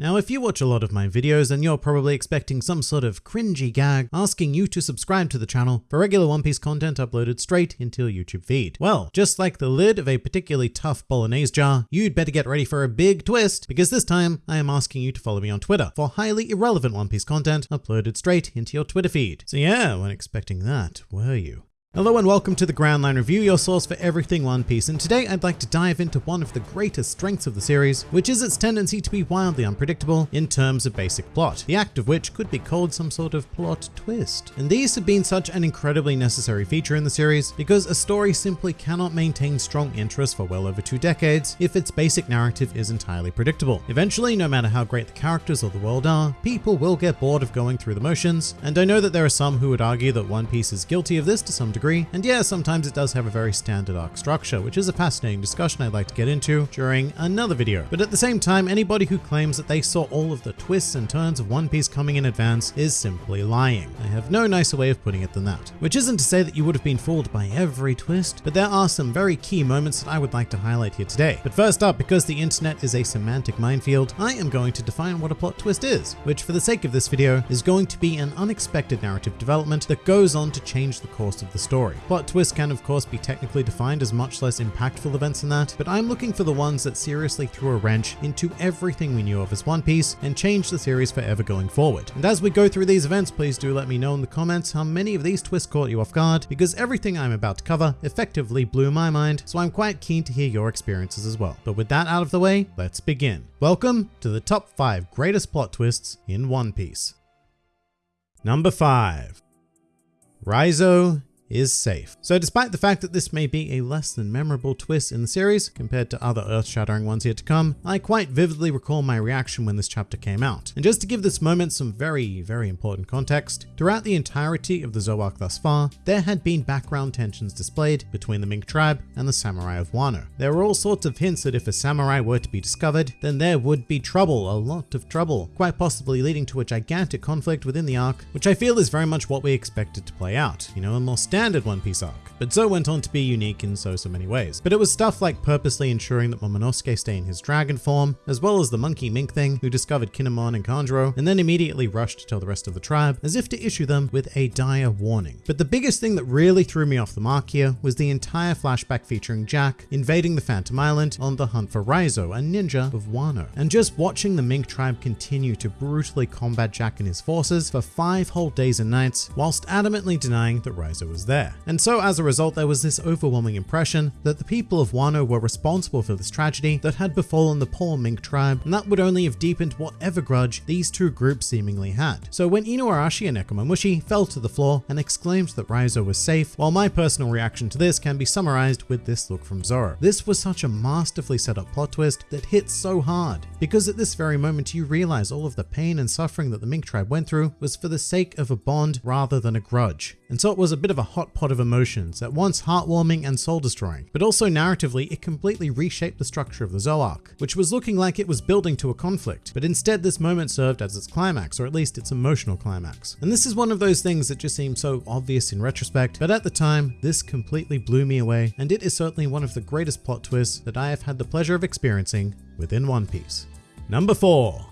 Now, if you watch a lot of my videos, then you're probably expecting some sort of cringy gag asking you to subscribe to the channel for regular One Piece content uploaded straight into your YouTube feed. Well, just like the lid of a particularly tough bolognese jar, you'd better get ready for a big twist because this time I am asking you to follow me on Twitter for highly irrelevant One Piece content uploaded straight into your Twitter feed. So yeah, weren't expecting that, were you? Hello and welcome to the Grand Line Review, your source for everything One Piece, and today I'd like to dive into one of the greatest strengths of the series, which is its tendency to be wildly unpredictable in terms of basic plot, the act of which could be called some sort of plot twist. And these have been such an incredibly necessary feature in the series because a story simply cannot maintain strong interest for well over two decades if its basic narrative is entirely predictable. Eventually, no matter how great the characters or the world are, people will get bored of going through the motions, and I know that there are some who would argue that One Piece is guilty of this to some degree degree. And yeah, sometimes it does have a very standard arc structure, which is a fascinating discussion I'd like to get into during another video. But at the same time, anybody who claims that they saw all of the twists and turns of One Piece coming in advance is simply lying. I have no nicer way of putting it than that. Which isn't to say that you would have been fooled by every twist, but there are some very key moments that I would like to highlight here today. But first up, because the internet is a semantic minefield, I am going to define what a plot twist is, which for the sake of this video is going to be an unexpected narrative development that goes on to change the course of the story. Plot twists can of course be technically defined as much less impactful events than that, but I'm looking for the ones that seriously threw a wrench into everything we knew of as One Piece and changed the series forever going forward. And as we go through these events, please do let me know in the comments how many of these twists caught you off guard, because everything I'm about to cover effectively blew my mind, so I'm quite keen to hear your experiences as well. But with that out of the way, let's begin. Welcome to the top 5 greatest plot twists in One Piece. Number 5. Raizo is safe. So despite the fact that this may be a less than memorable twist in the series compared to other earth-shattering ones yet to come, I quite vividly recall my reaction when this chapter came out. And just to give this moment some very, very important context, throughout the entirety of the Zou arc thus far, there had been background tensions displayed between the Mink tribe and the samurai of Wano. There were all sorts of hints that if a samurai were to be discovered, then there would be trouble, a lot of trouble, quite possibly leading to a gigantic conflict within the arc, which I feel is very much what we expected to play out, you know, a more One Piece arc, but Zou went on to be unique in so so many ways. But it was stuff like purposely ensuring that Momonosuke stay in his dragon form, as well as the monkey mink thing who discovered Kinemon and Kanjuro, and then immediately rushed to tell the rest of the tribe as if to issue them with a dire warning. But the biggest thing that really threw me off the mark here was the entire flashback featuring Jack invading the Phantom Island on the hunt for Raizo, a ninja of Wano. And just watching the Mink tribe continue to brutally combat Jack and his forces for five whole days and nights, whilst adamantly denying that Raizo was there. And so as a result, there was this overwhelming impression that the people of Wano were responsible for this tragedy that had befallen the poor Mink tribe, and that would only have deepened whatever grudge these two groups seemingly had. So when Inuarashi and Nekomamushi fell to the floor and exclaimed that Raizo was safe, while my personal reaction to this can be summarized with this look from Zoro. This was such a masterfully set up plot twist that hit so hard, because at this very moment you realize all of the pain and suffering that the Mink tribe went through was for the sake of a bond rather than a grudge. And so it was a bit of a hot pot of emotions, at once heartwarming and soul destroying. But also narratively, it completely reshaped the structure of the Zou arc, which was looking like it was building to a conflict. But instead, this moment served as its climax, or at least its emotional climax. And this is one of those things that just seems so obvious in retrospect, but at the time, this completely blew me away, and it is certainly one of the greatest plot twists that I have had the pleasure of experiencing within One Piece. Number 4.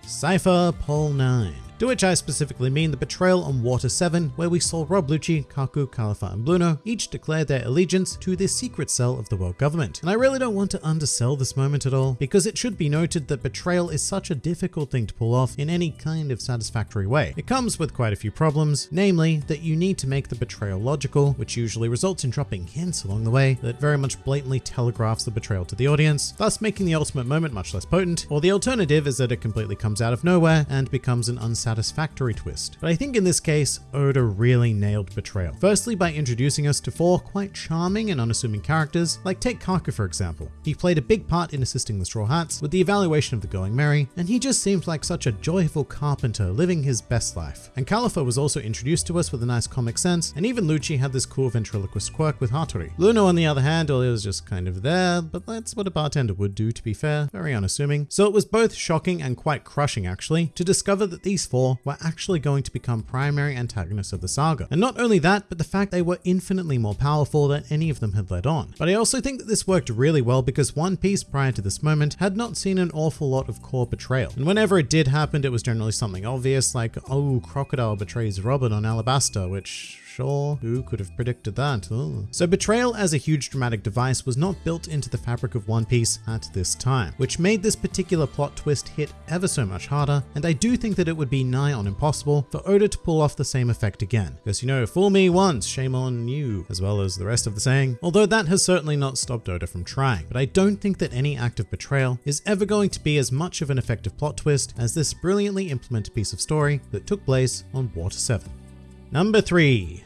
Cypher Pole 9 to which I specifically mean the betrayal on Water 7, where we saw Rob Lucci, Kaku, Kalifa, and Blueno each declare their allegiance to the secret cell of the world government. And I really don't want to undersell this moment at all, because it should be noted that betrayal is such a difficult thing to pull off in any kind of satisfactory way. It comes with quite a few problems, namely that you need to make the betrayal logical, which usually results in dropping hints along the way that very much blatantly telegraphs the betrayal to the audience, thus making the ultimate moment much less potent, or the alternative is that it completely comes out of nowhere and becomes an unsatisfactory satisfactory twist. But I think in this case, Oda really nailed betrayal. Firstly, by introducing us to four quite charming and unassuming characters, like take for example. He played a big part in assisting the Straw Hats with the evaluation of the Going Merry, and he just seemed like such a joyful carpenter living his best life. And Kalifa was also introduced to us with a nice comic sense, and even Lucci had this cool ventriloquist quirk with Hattori. Blueno on the other hand, he was just kind of there, but that's what a bartender would do to be fair, very unassuming. So it was both shocking and quite crushing actually, to discover that these four four were actually going to become primary antagonists of the saga. And not only that, but the fact they were infinitely more powerful than any of them had led on. But I also think that this worked really well because One Piece prior to this moment had not seen an awful lot of core betrayal. And whenever it did happen, it was generally something obvious like, oh, Crocodile betrays Robin on Alabasta, which sure, who could have predicted that? So betrayal as a huge dramatic device was not built into the fabric of One Piece at this time, which made this particular plot twist hit ever so much harder, and I do think that it would be nigh on impossible for Oda to pull off the same effect again. Because you know, fool me once, shame on you, as well as the rest of the saying, although that has certainly not stopped Oda from trying. But I don't think that any act of betrayal is ever going to be as much of an effective plot twist as this brilliantly implemented piece of story that took place on Water 7. Number 3.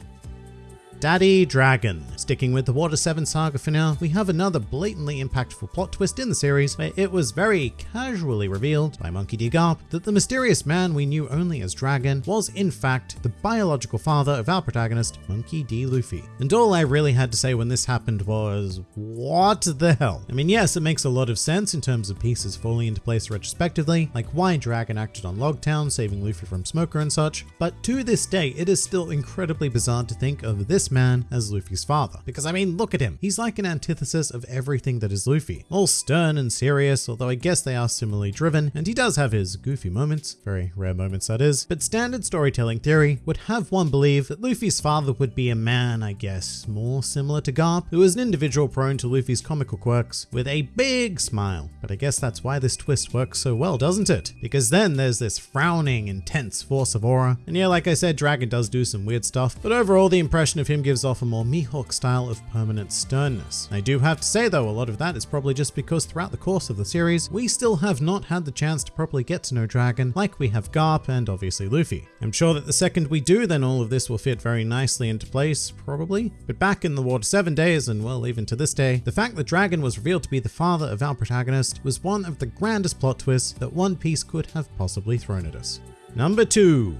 Daddy Dragon. Sticking with the Water 7 saga for now, we have another blatantly impactful plot twist in the series where it was very casually revealed by Monkey D. Garp that the mysterious man we knew only as Dragon was in fact the biological father of our protagonist, Monkey D. Luffy. And all I really had to say when this happened was, what the hell? I mean, yes, it makes a lot of sense in terms of pieces falling into place retrospectively, like why Dragon acted on Loguetown, saving Luffy from Smoker and such, but to this day, it is still incredibly bizarre to think of this man as Luffy's father. Because I mean, look at him. He's like an antithesis of everything that is Luffy. All stern and serious, although I guess they are similarly driven, and he does have his goofy moments, very rare moments that is, but standard storytelling theory would have one believe that Luffy's father would be a man, I guess, more similar to Garp, who is an individual prone to Luffy's comical quirks, with a big smile. But I guess that's why this twist works so well, doesn't it? Because then there's this frowning, intense force of aura, and yeah, like I said, Dragon does do some weird stuff, but overall the impression of him gives off a more Mihawk style of permanent sternness. I do have to say though, a lot of that is probably just because throughout the course of the series, we still have not had the chance to properly get to know Dragon like we have Garp and obviously Luffy. I'm sure that the second we do, then all of this will fit very nicely into place, probably. But back in the Water 7 days, and well, even to this day, the fact that Dragon was revealed to be the father of our protagonist was one of the grandest plot twists that One Piece could have possibly thrown at us. Number 2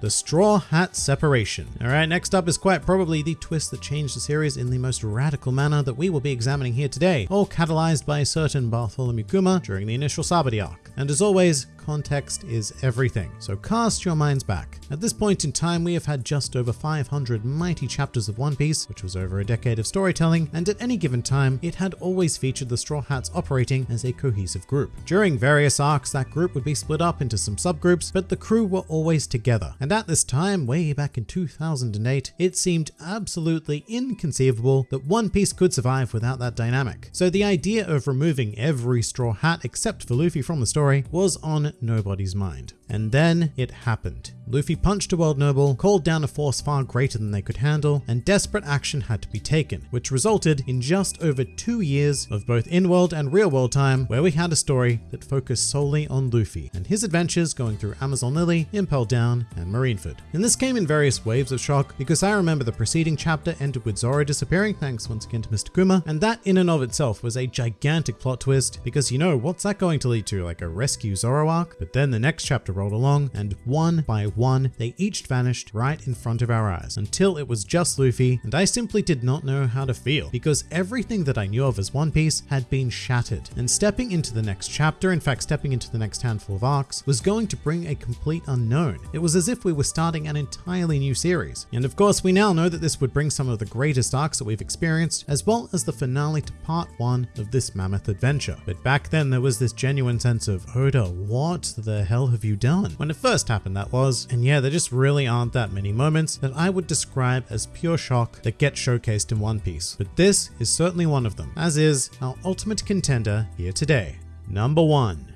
the Straw Hat Separation. Alright, next up is quite probably the twist that changed the series in the most radical manner that we will be examining here today, all catalyzed by a certain Bartholomew Kuma during the initial Sabaody arc. And as always, context is everything, so cast your minds back. At this point in time, we have had just over 500 mighty chapters of One Piece, which was over a decade of storytelling, and at any given time, it had always featured the Straw Hats operating as a cohesive group. During various arcs, that group would be split up into some subgroups, but the crew were always together. And at this time, way back in 2008, it seemed absolutely inconceivable that One Piece could survive without that dynamic. So the idea of removing every Straw Hat except for Luffy from the story was on nobody's mind. And then it happened. Luffy punched a world noble, called down a force far greater than they could handle, and desperate action had to be taken, which resulted in just over two years of both in-world and real-world time where we had a story that focused solely on Luffy and his adventures going through Amazon Lily, Impel Down, and Marineford. And this came in various waves of shock because I remember the preceding chapter ended with Zoro disappearing thanks once again to Mr. Kuma, and that in and of itself was a gigantic plot twist because you know, what's that going to lead to? Like a rescue Zoro arc? But then the next chapter rolled along and one by one, they each vanished right in front of our eyes until it was just Luffy and I simply did not know how to feel because everything that I knew of as One Piece had been shattered and stepping into the next chapter, in fact stepping into the next handful of arcs, was going to bring a complete unknown. It was as if we were starting an entirely new series. And of course we now know that this would bring some of the greatest arcs that we've experienced as well as the finale to part one of this mammoth adventure. But back then there was this genuine sense of, Oda, what the hell have you done? When it first happened that was, and yeah, there just really aren't that many moments that I would describe as pure shock that get showcased in One Piece. But this is certainly one of them, as is our ultimate contender here today. Number 1.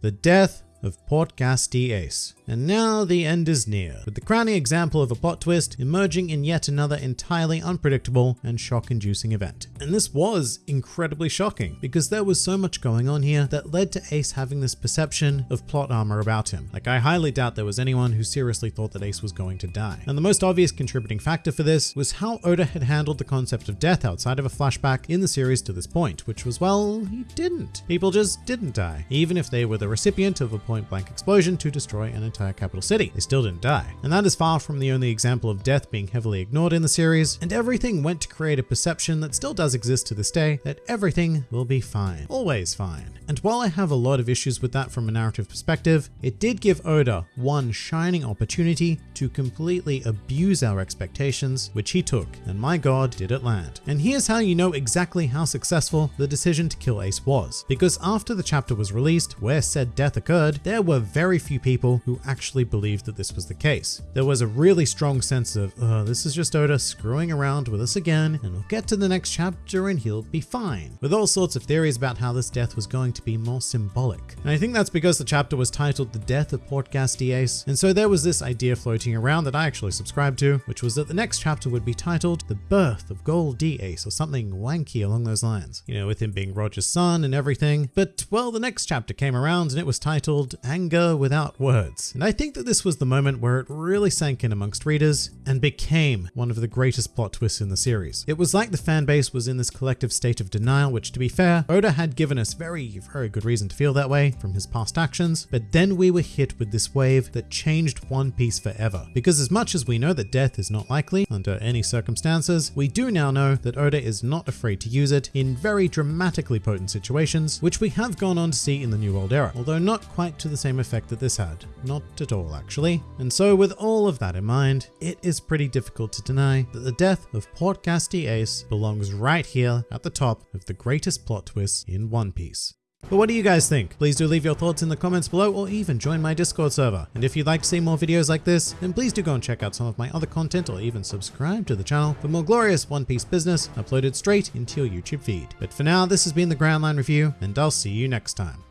The Death of Port Ace. And now the end is near, with the crowning example of a plot twist emerging in yet another entirely unpredictable and shock-inducing event. And this was incredibly shocking, because there was so much going on here that led to Ace having this perception of plot armor about him. Like I highly doubt there was anyone who seriously thought that Ace was going to die. And the most obvious contributing factor for this was how Oda had handled the concept of death outside of a flashback in the series to this point, which was, well, he didn't. People just didn't die, even if they were the recipient of a point blank explosion to destroy an entire capital city. They still didn't die. And that is far from the only example of death being heavily ignored in the series, and everything went to create a perception that still does exist to this day that everything will be fine. Always fine. And while I have a lot of issues with that from a narrative perspective, it did give Oda one shining opportunity to completely abuse our expectations, which he took, and my god, did it land. And here's how you know exactly how successful the decision to kill Ace was. Because after the chapter was released, where said death occurred, there were very few people who actually believed that this was the case. There was a really strong sense of, oh, this is just Oda screwing around with us again, and we'll get to the next chapter and he'll be fine. With all sorts of theories about how this death was going to be more symbolic. And I think that's because the chapter was titled The Death of Portgas D. Ace, and so there was this idea floating around that I actually subscribed to, which was that the next chapter would be titled The Birth of Gol D Ace or something wanky along those lines. You know, with him being Roger's son and everything. But, well, the next chapter came around and it was titled Anger Without Words. And I think that this was the moment where it really sank in amongst readers and became one of the greatest plot twists in the series. It was like the fan base was in this collective state of denial, which to be fair, Oda had given us very, very good reason to feel that way from his past actions, but then we were hit with this wave that changed One Piece forever. Because as much as we know that death is not likely under any circumstances, we do now know that Oda is not afraid to use it in very dramatically potent situations, which we have gone on to see in the New World Era, although not quite to the same effect that this had. Not at all, actually. And so with all of that in mind, it is pretty difficult to deny that the death of Portgas D. Ace belongs right here at the top of the greatest plot twists in One Piece. But what do you guys think? Please do leave your thoughts in the comments below or even join my Discord server. And if you'd like to see more videos like this, then please do go and check out some of my other content or even subscribe to the channel for more glorious One Piece business uploaded straight into your YouTube feed. But for now, this has been the Grand Line Review, and I'll see you next time.